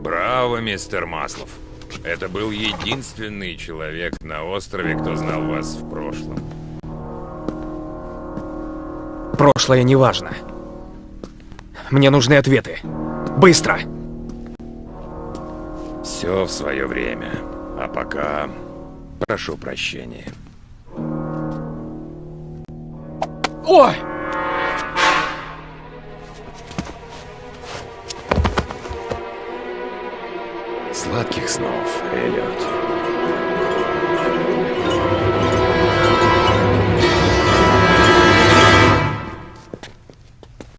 Браво, мистер Маслов. Это был единственный человек на острове, кто знал вас в прошлом. Прошлое не важно. Мне нужны ответы. Быстро! Все в свое время. А пока... Прошу прощения. Ой! Сладких снов, Эллиот.